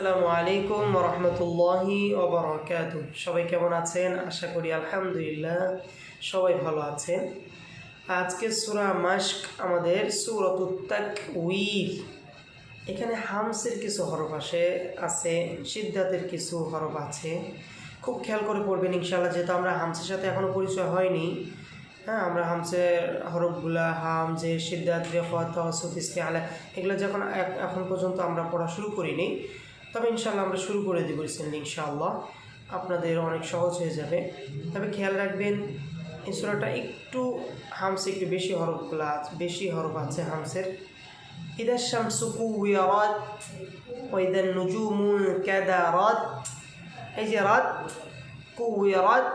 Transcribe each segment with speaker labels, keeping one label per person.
Speaker 1: আসসালামু আলাইকুম রহমতুল্লাহি সবাই কেমন আছেন? আশা করি আলহামদুলিল্লাহ সবাই ভালো আছেন। আজকে সুরা মাস্ক আমাদের সুরতুত্তাক উইর এখানে হামসের কিছু হরফ আসে, আছে সিদ্ধাতের কিছু হরফ আছে। খুব খেয়াল করে পড়বেন ইনশাল্লাহ যেহেতু আমরা হামসের সাথে এখনও পরিচয় হয়নি। হ্যাঁ আমরা হামসের হরফগুলা হাম, যে সিদ্ধাত রেফত সুফিস্তি আলা, এগুলো যখন এখন পর্যন্ত আমরা পড়া শুরু করিনি। তবে ইনশাল্লাহ আমরা শুরু করে দেবো রিসেন্টলি ইনশাআল্লাহ। আপনাদের অনেক সহজ হয়ে যাবে। তবে খেয়াল রাখবেন, এই সূরাটা একটু হামসে, একটু বেশি হরফগুলো আছে বেশি হরফ আছে হামসের। ইদা শামসু কুইরাত ওইদা নুজুমু কাদারাত। এই যে রাত কুইরাত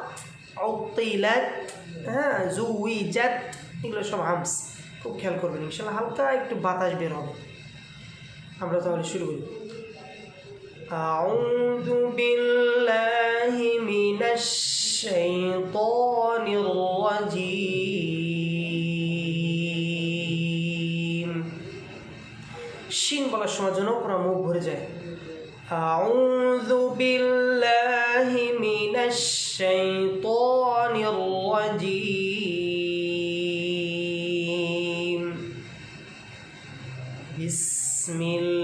Speaker 1: উতিলাত হ্যাঁ জুইজাত, এগুলো সব হামস। খুব খেয়াল করবেন ইনশাল্লাহ হালকা একটু বাতাস বের হবে। আমরা তাহলে শুরু করি। أعوذ بالله من الشيطان الرجيم শিন বলার সময় যেন পুরো মুখ ভরে যায় أعوذ بالله من الشيطان الرجيم بسم الله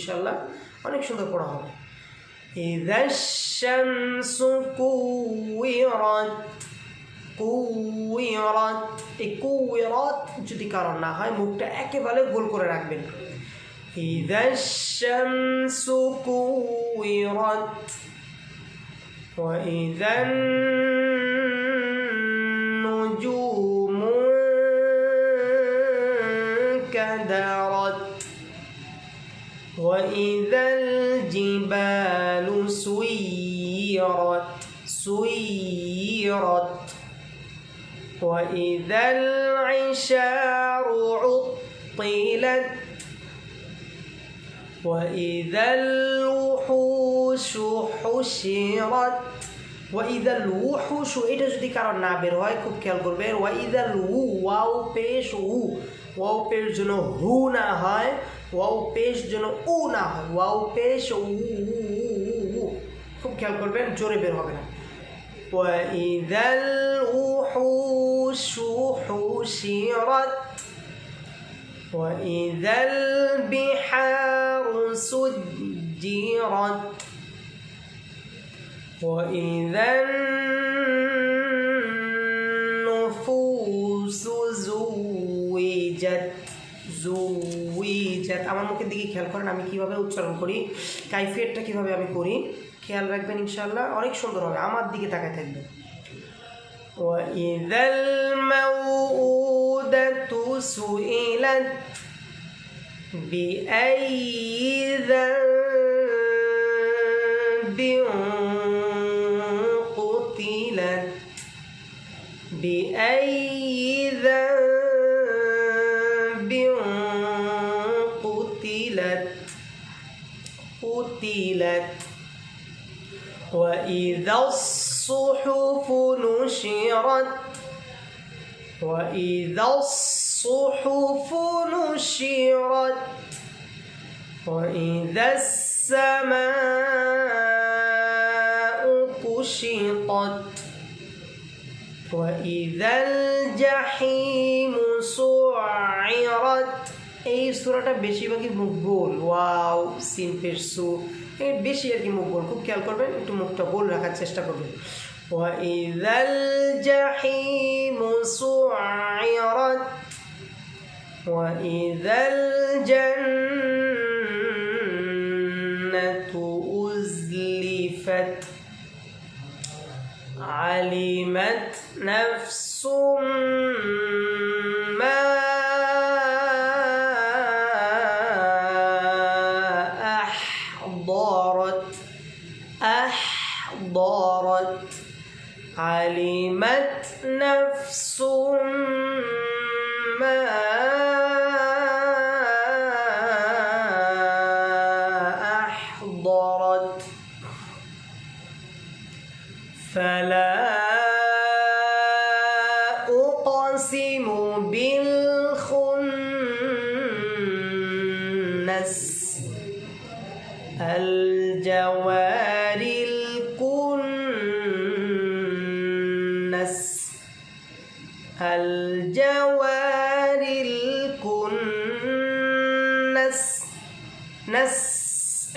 Speaker 1: ইনশাল্লাহ অনেক সুন্দর পড়া হবে إذا الشمس كورت কুইরাত এই কুইরাত যদি কারণ না হয় মুখটা একেবারে গোল করে রাখবেন إذا الشمس كورت وإذا النجوم كدرت وإذا الجبال سيرت سيرت. وإذا العشار عطلت وإذا الوحوش حشرت. وإذا الوحوش এটা যদি কারণ না বের হয় খুব খেয়াল করবেন ওয়াইদা লু ওয়াও পেশ উ ওয়াও পেশ যেন হু না হয় ওয়াও পেশ যেন উ না হয় ওয়াও পেশ উ উ, উ, উ, উ। খুব খেয়াল করবেন জোরে বের হবে না وإذا الوحوش حشرت وإذا البحار سجرت وإذا النفوس زوجت জুইজাত আমার মুখের দিকে খেয়াল করেন আমি কিভাবে উচ্চারণ করি কাইফিয়তটা কিভাবে আমি করি খেয়াল রাখবেন ইনশাল্লাহ অনেক সুন্দর হবে আমার দিকে তাকায় থাকবেন وإذا الموءودة سئلت بأي ذنب بأي ذنب قتلت قتلت. وإذا الصحف نشرت وإذا الصحف نشرت وإذا السماء كشطت. وإذا الجحيم سعرت এই সুরাটা বেশিরভাগই মুখবোল ওয়াও সিন পেরসু এই বেশি আর কি মুখবোল খুব খেয়াল করবেন একটু মুখটা গোল রাখার চেষ্টা করবেন وإذا الجحيم سعرت وإذا نفس ما أحضرت أحضرت علمت نفس ما فلا الجوار الكنس الجوار الكنس نس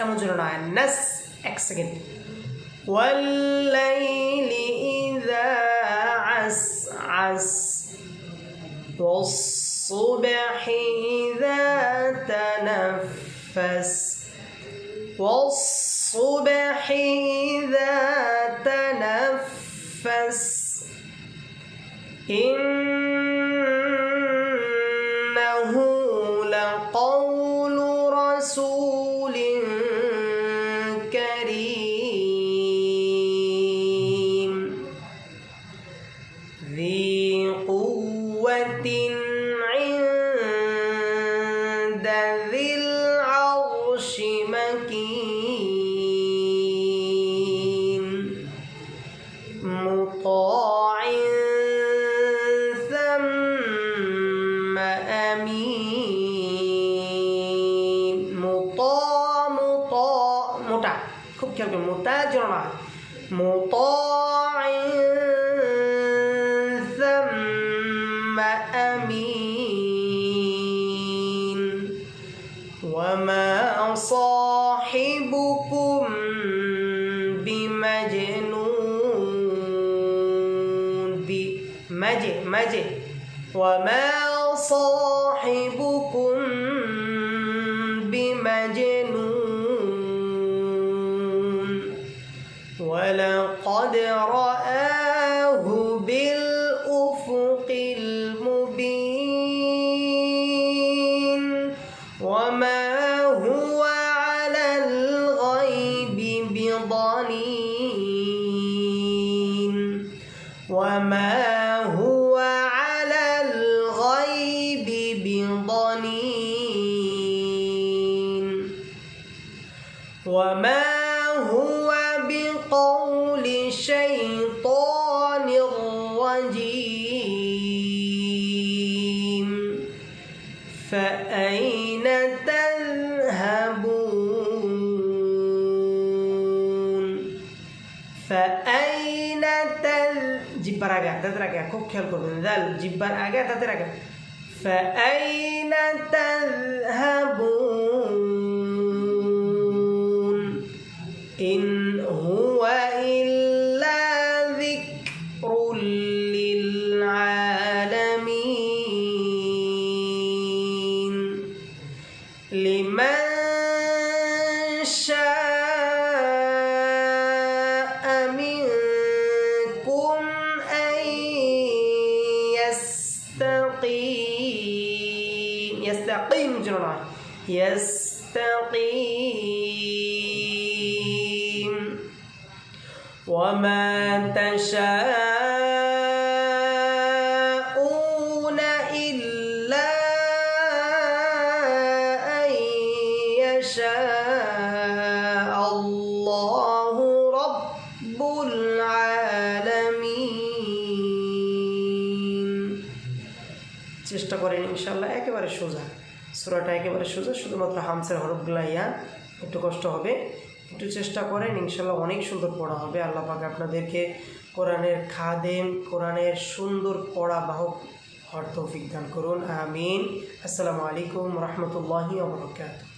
Speaker 1: এমন জন্য নয় নাস এক সেকেন্ড والليل إذا عسعس والصبح إذا تنفس والصبح إذا تنفس. إنه لقول رسول كريم. ذي قوة كان متاجرة مطاع ثم أمين. وما صاحبكم بمجنون بمجه مجه. وما صاحبكم بمجنون. هو بقول شيطان رجيم فأين تذهبون فأين تذ জিব্বার আগে তাদের আগে খুব খেয়াল করবেন দাল জিব্বার আগে তাদের আগে فأين تذهبون يستقيم يستقيم جنرال يستقيم وما تشاءون إلا أن يشاء الله رب العالمين চেষ্টা করেন ইনশাল্লাহ একেবারে সোজা সুরাটা একেবারে সোজা, শুধুমাত্র হামসের হরফগুলা ইয়া, একটু কষ্ট হবে। একটু চেষ্টা করেন, ইনশাল্লাহ অনেক সুন্দর পড়া হবে। আল্লাহ পাকে আপনাদেরকে কোরআনের খাদেম, কোরআনের সুন্দর পড়া বাহক অর্থ তৌফিক করুন। আমিন। আসসালামু আলাইকুম রহমতুল্লাহি ওবরাকাতুহু